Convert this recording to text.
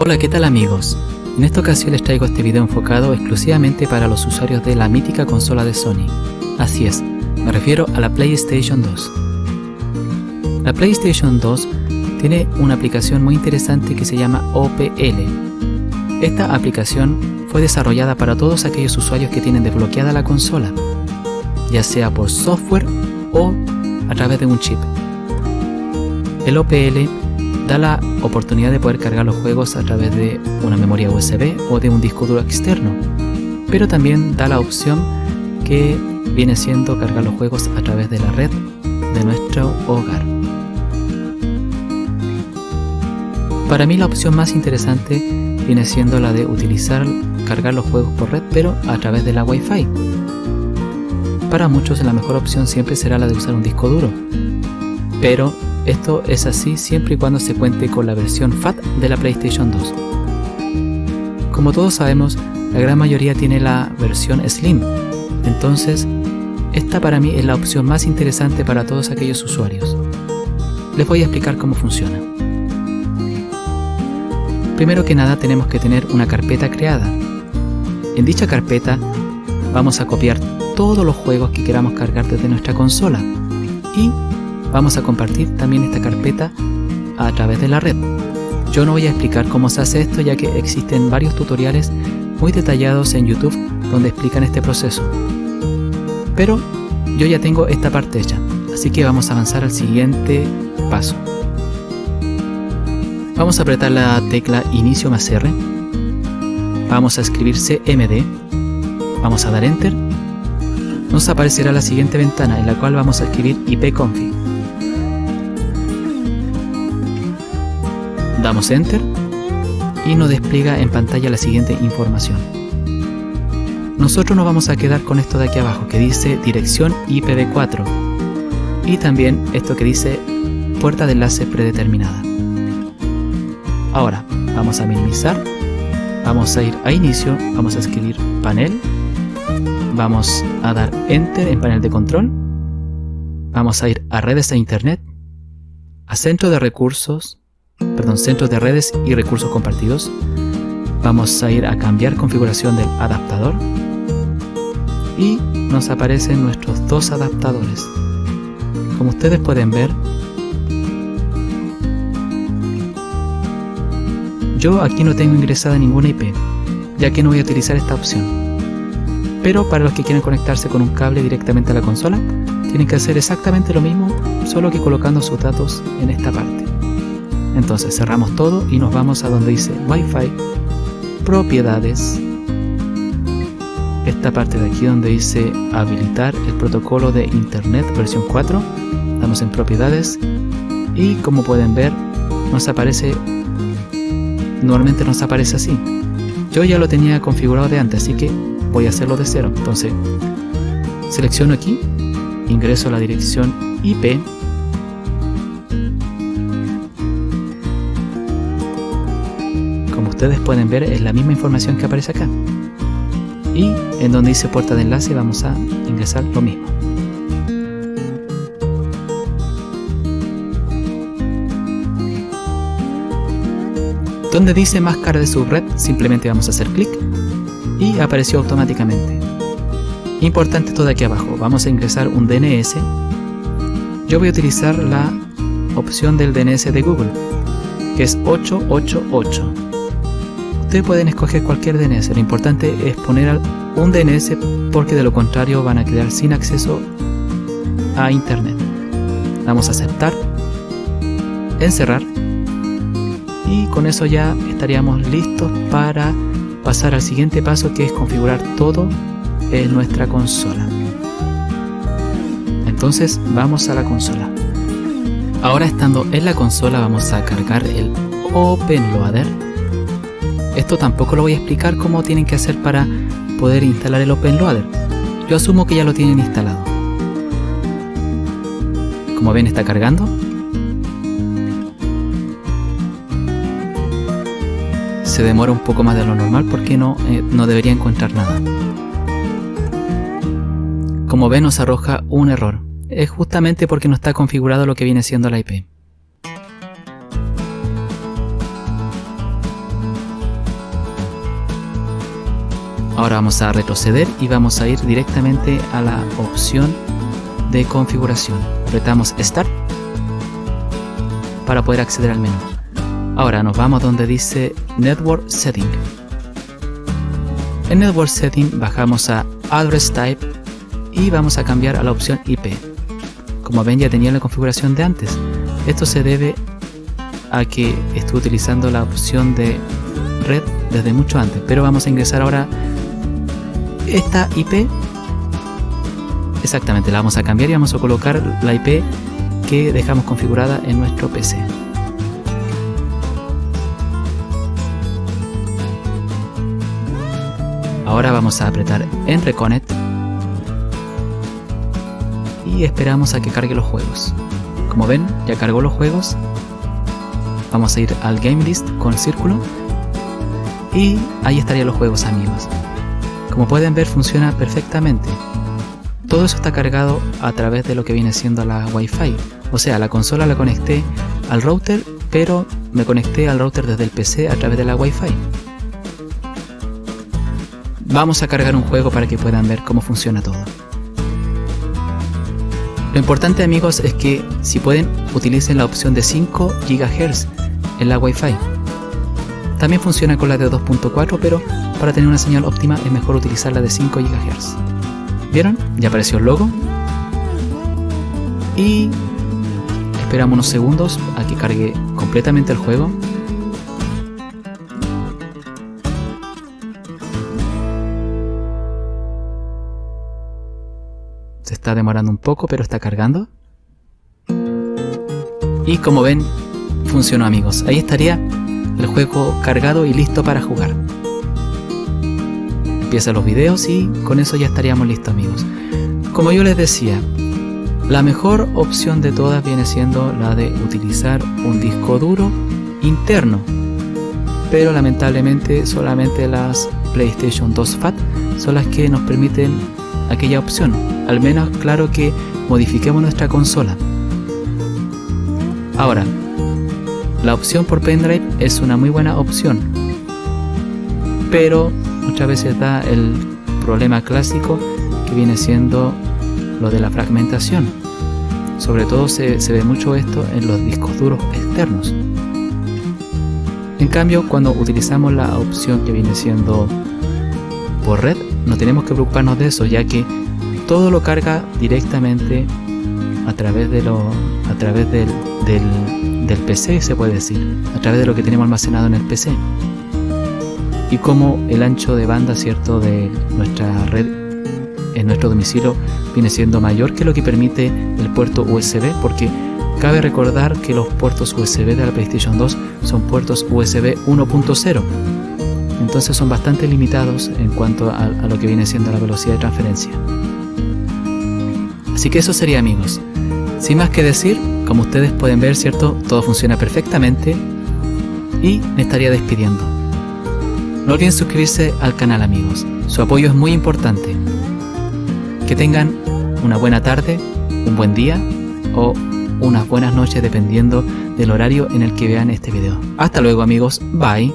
Hola, ¿qué tal amigos? En esta ocasión les traigo este video enfocado exclusivamente para los usuarios de la mítica consola de Sony. Así es, me refiero a la PlayStation 2. La PlayStation 2 tiene una aplicación muy interesante que se llama OPL. Esta aplicación fue desarrollada para todos aquellos usuarios que tienen desbloqueada la consola, ya sea por software o a través de un chip. El OPL da la oportunidad de poder cargar los juegos a través de una memoria USB o de un disco duro externo, pero también da la opción que viene siendo cargar los juegos a través de la red de nuestro hogar. Para mí la opción más interesante viene siendo la de utilizar cargar los juegos por red pero a través de la Wi-Fi. Para muchos la mejor opción siempre será la de usar un disco duro, pero esto es así siempre y cuando se cuente con la versión FAT de la PlayStation 2. Como todos sabemos, la gran mayoría tiene la versión Slim, entonces esta para mí es la opción más interesante para todos aquellos usuarios. Les voy a explicar cómo funciona. Primero que nada tenemos que tener una carpeta creada. En dicha carpeta vamos a copiar todos los juegos que queramos cargar desde nuestra consola y vamos a compartir también esta carpeta a través de la red. Yo no voy a explicar cómo se hace esto ya que existen varios tutoriales muy detallados en YouTube donde explican este proceso. Pero yo ya tengo esta parte hecha, así que vamos a avanzar al siguiente paso. Vamos a apretar la tecla Inicio más R. Vamos a escribir CMD. Vamos a dar Enter. Nos aparecerá la siguiente ventana en la cual vamos a escribir ipconfig. Damos Enter y nos despliega en pantalla la siguiente información. Nosotros nos vamos a quedar con esto de aquí abajo que dice dirección IPv4 y también esto que dice puerta de enlace predeterminada. Ahora vamos a minimizar, vamos a ir a inicio, vamos a escribir panel, vamos a dar enter en panel de control, vamos a ir a redes e internet, a centro de recursos, perdón, centros de redes y recursos compartidos. Vamos a ir a cambiar configuración del adaptador y nos aparecen nuestros dos adaptadores. Como ustedes pueden ver, yo aquí no tengo ingresada ninguna IP, ya que no voy a utilizar esta opción. Pero para los que quieren conectarse con un cable directamente a la consola, tienen que hacer exactamente lo mismo, solo que colocando sus datos en esta parte. Entonces cerramos todo y nos vamos a donde dice Wi-Fi, propiedades, esta parte de aquí donde dice habilitar el protocolo de internet versión 4, damos en propiedades y como pueden ver nos aparece, normalmente nos aparece así. Yo ya lo tenía configurado de antes, así que voy a hacerlo de cero. Entonces selecciono aquí, ingreso la dirección IP ustedes pueden ver es la misma información que aparece acá. Y en donde dice puerta de enlace vamos a ingresar lo mismo. Donde dice máscara de subred simplemente vamos a hacer clic y apareció automáticamente. Importante todo aquí abajo, vamos a ingresar un DNS. Yo voy a utilizar la opción del DNS de Google, que es 888. Ustedes pueden escoger cualquier DNS, lo importante es poner un DNS porque de lo contrario van a quedar sin acceso a internet. Vamos a aceptar, encerrar y con eso ya estaríamos listos para pasar al siguiente paso que es configurar todo en nuestra consola. Entonces vamos a la consola. Ahora estando en la consola vamos a cargar el OpenLoader esto tampoco lo voy a explicar cómo tienen que hacer para poder instalar el OpenLoader. Yo asumo que ya lo tienen instalado. Como ven está cargando. Se demora un poco más de lo normal porque no, eh, no debería encontrar nada. Como ven nos arroja un error. Es justamente porque no está configurado lo que viene siendo la IP. Ahora vamos a retroceder y vamos a ir directamente a la opción de configuración. Apretamos Start para poder acceder al menú. Ahora nos vamos donde dice Network Setting. En Network Setting bajamos a Address Type y vamos a cambiar a la opción IP. Como ven ya tenía la configuración de antes. Esto se debe a que estuve utilizando la opción de red desde mucho antes, pero vamos a ingresar ahora esta IP exactamente la vamos a cambiar y vamos a colocar la IP que dejamos configurada en nuestro PC ahora vamos a apretar en Reconnect y esperamos a que cargue los juegos. Como ven ya cargó los juegos. Vamos a ir al game list con el círculo y ahí estarían los juegos amigos como pueden ver funciona perfectamente. Todo eso está cargado a través de lo que viene siendo la Wi-Fi. O sea, la consola la conecté al router, pero me conecté al router desde el PC a través de la Wi-Fi. Vamos a cargar un juego para que puedan ver cómo funciona todo. Lo importante amigos es que si pueden utilicen la opción de 5 GHz en la Wi-Fi. También funciona con la de 2.4, pero para tener una señal óptima es mejor utilizar la de 5 GHz. ¿Vieron? Ya apareció el logo. Y esperamos unos segundos a que cargue completamente el juego. Se está demorando un poco, pero está cargando. Y como ven, funcionó amigos. Ahí estaría el juego cargado y listo para jugar. Empieza los videos y con eso ya estaríamos listos amigos. Como yo les decía, la mejor opción de todas viene siendo la de utilizar un disco duro interno. Pero lamentablemente solamente las PlayStation 2 FAT son las que nos permiten aquella opción. Al menos claro que modifiquemos nuestra consola. Ahora, la opción por pendrive es una muy buena opción, pero muchas veces da el problema clásico que viene siendo lo de la fragmentación. Sobre todo se, se ve mucho esto en los discos duros externos. En cambio, cuando utilizamos la opción que viene siendo por red, no tenemos que preocuparnos de eso, ya que todo lo carga directamente a través de lo a través del, del, PC se puede decir a través de lo que tenemos almacenado en el PC y como el ancho de banda cierto de nuestra red en nuestro domicilio viene siendo mayor que lo que permite el puerto USB porque cabe recordar que los puertos USB de la PlayStation 2 son puertos USB 1.0 entonces son bastante limitados en cuanto a, a lo que viene siendo la velocidad de transferencia así que eso sería amigos sin más que decir, como ustedes pueden ver, ¿cierto? Todo funciona perfectamente y me estaría despidiendo. No olviden suscribirse al canal amigos, su apoyo es muy importante. Que tengan una buena tarde, un buen día o unas buenas noches dependiendo del horario en el que vean este video. Hasta luego amigos, bye.